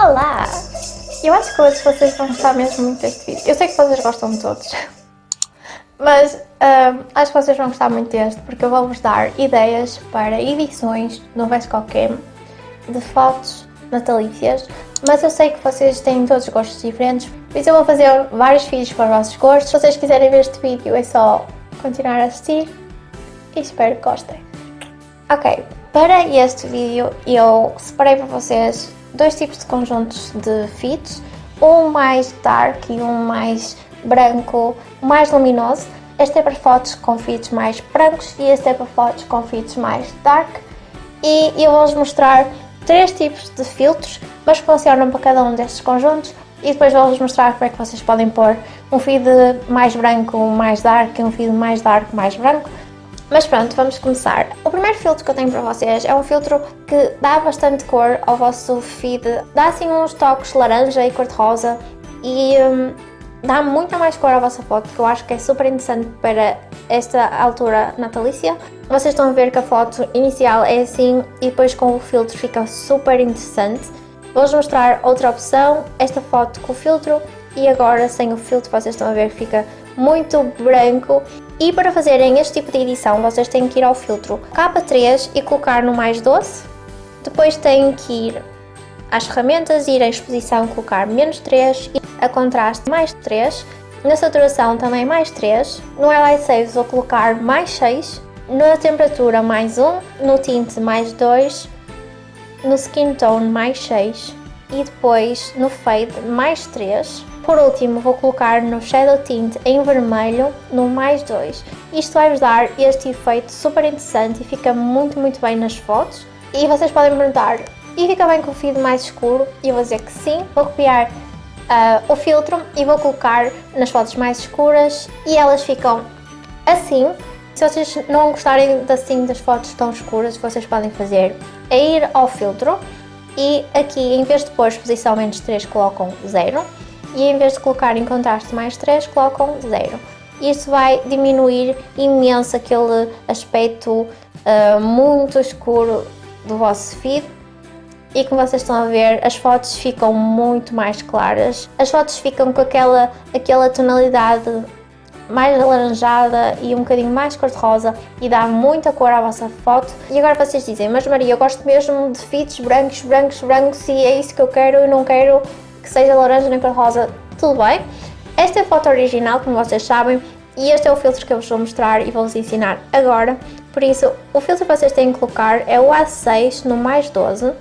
Olá! Eu acho que hoje vocês vão gostar mesmo muito deste vídeo. Eu sei que vocês gostam de todos. Mas acho que vocês vão gostar muito deste porque eu vou-vos dar ideias para edições no Vescocam de fotos natalícias. Mas eu sei que vocês têm todos gostos diferentes, por isso eu vou fazer vários vídeos para os vossos gostos. Se vocês quiserem ver este vídeo é só continuar a assistir e espero que gostem. Ok, para este vídeo eu separei para vocês dois tipos de conjuntos de fits, um mais dark e um mais branco, mais luminoso. Este é para fotos com fits mais brancos e este é para fotos com fits mais dark. E eu vou-vos mostrar três tipos de filtros, mas funcionam para cada um destes conjuntos e depois vou-vos mostrar como é que vocês podem pôr um feed mais branco mais dark e um feed mais dark mais branco mas pronto, vamos começar. O primeiro filtro que eu tenho para vocês é um filtro que dá bastante cor ao vosso feed, dá assim uns toques laranja e cor-de-rosa e hum, dá muita mais cor à vossa foto, que eu acho que é super interessante para esta altura natalícia. Vocês estão a ver que a foto inicial é assim e depois com o filtro fica super interessante. Vou-vos mostrar outra opção, esta foto com o filtro e agora sem o filtro vocês estão a ver que fica muito branco e para fazerem este tipo de edição, vocês têm que ir ao filtro K3 e colocar no mais doce. Depois têm que ir às ferramentas, ir à exposição, colocar menos 3 e a contraste mais 3. Na saturação também mais 3. No Highlight Saves vou colocar mais 6. Na temperatura mais 1. No tinte mais 2. No Skin Tone mais 6. E depois no Fade mais 3. Por último, vou colocar no Shadow Tint em vermelho, no mais 2. Isto vai-vos dar este efeito super interessante e fica muito, muito bem nas fotos. E vocês podem me perguntar, e fica bem com o feed mais escuro? E eu vou dizer que sim. Vou copiar uh, o filtro e vou colocar nas fotos mais escuras e elas ficam assim. Se vocês não gostarem assim das fotos tão escuras, vocês podem fazer é ir ao filtro e aqui em vez de pôr exposição menos 3 colocam 0 e em vez de colocar em contraste mais 3, colocam 0. Isso vai diminuir imenso aquele aspecto uh, muito escuro do vosso feed e como vocês estão a ver, as fotos ficam muito mais claras. As fotos ficam com aquela, aquela tonalidade mais alaranjada e um bocadinho mais cor-de-rosa e dá muita cor à vossa foto. E agora vocês dizem, mas Maria, eu gosto mesmo de feeds brancos, brancos, brancos e é isso que eu quero e não quero que seja laranja nem cor-rosa, tudo bem. Esta é a foto original, como vocês sabem, e este é o filtro que eu vos vou mostrar e vou-vos ensinar agora. Por isso, o filtro que vocês têm que colocar é o A6 no mais 12.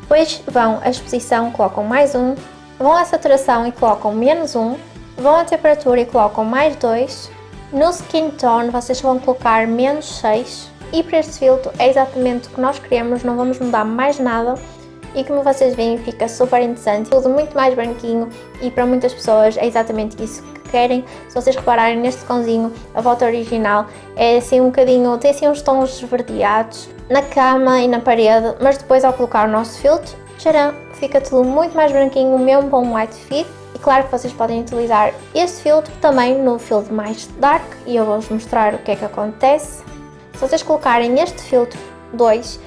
Depois vão à exposição, colocam mais 1. Vão à saturação e colocam menos 1. Vão à temperatura e colocam mais 2. No skin tone vocês vão colocar menos 6. E para este filtro é exatamente o que nós queremos, não vamos mudar mais nada e como vocês veem fica super interessante, tudo muito mais branquinho e para muitas pessoas é exatamente isso que querem. Se vocês repararem neste cãozinho, a foto original é assim um bocadinho, tem assim uns tons esverdeados na cama e na parede, mas depois ao colocar o nosso filtro, tcharam, fica tudo muito mais branquinho, mesmo para um white fit. E claro que vocês podem utilizar este filtro também no filtro mais dark e eu vou-vos mostrar o que é que acontece. Se vocês colocarem este filtro 2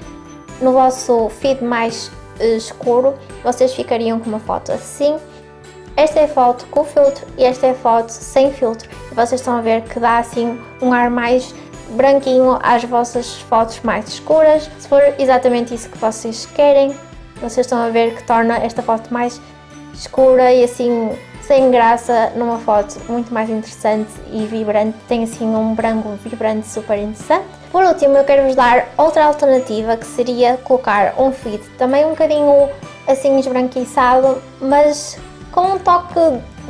no vosso feed mais escuro, vocês ficariam com uma foto assim. Esta é a foto com filtro e esta é a foto sem filtro. Vocês estão a ver que dá assim um ar mais branquinho às vossas fotos mais escuras. Se for exatamente isso que vocês querem, vocês estão a ver que torna esta foto mais escura e assim sem graça numa foto muito mais interessante e vibrante. Tem assim um branco vibrante super interessante. Por último, eu quero vos dar outra alternativa que seria colocar um feed também um bocadinho assim esbranquiçado, mas com um toque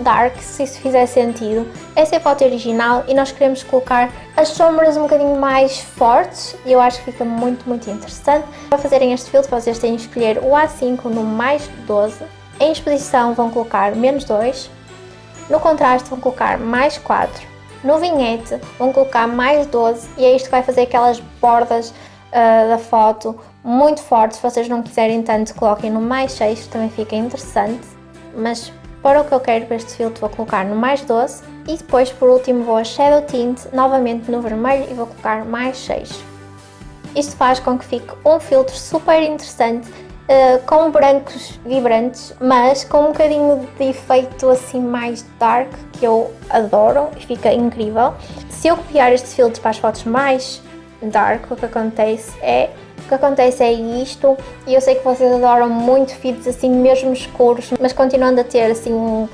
dark, se isso fizer sentido. Essa é a foto original e nós queremos colocar as sombras um bocadinho mais fortes e eu acho que fica muito, muito interessante. Para fazerem este filtro, vocês têm que escolher o A5 no mais 12 em exposição vão colocar menos 2, no contraste vão colocar mais 4, no vinhete vão colocar mais 12 e é isto que vai fazer aquelas bordas uh, da foto muito fortes, se vocês não quiserem tanto coloquem no mais 6, também fica interessante, mas para o que eu quero para este filtro vou colocar no mais 12 e depois por último vou a Shadow Tint novamente no vermelho e vou colocar mais 6. Isto faz com que fique um filtro super interessante uh, com brancos vibrantes, mas com um bocadinho de efeito assim mais dark, que eu adoro e fica incrível. Se eu copiar estes filtros para as fotos mais dark, o que acontece é o que acontece é isto, e eu sei que vocês adoram muito feeds assim mesmo escuros, mas continuando a ter assim um,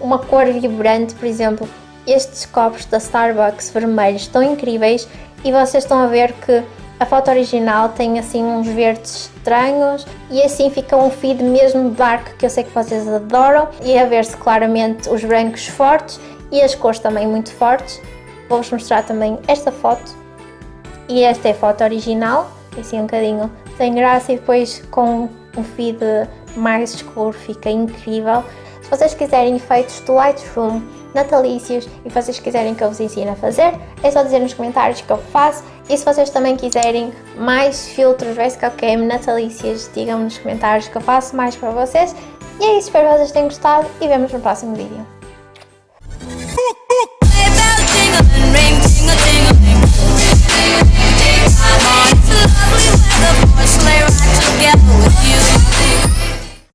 uma cor vibrante, por exemplo, estes copos da Starbucks vermelhos estão incríveis e vocês estão a ver que a foto original tem assim uns verdes estranhos e assim fica um feed mesmo dark que eu sei que vocês adoram e a ver-se claramente os brancos fortes e as cores também muito fortes. Vou-vos mostrar também esta foto e esta é a foto original, assim um bocadinho sem graça e depois com um feed mais escuro fica incrível. Se vocês quiserem efeitos do Lightroom natalícios e vocês quiserem que eu vos ensine a fazer, é só dizer nos comentários que eu faço. E se vocês também quiserem mais filtros Basecamp Game natalícios, digam-me nos comentários que eu faço mais para vocês. E é isso, espero que vocês tenham gostado e vemos no próximo vídeo.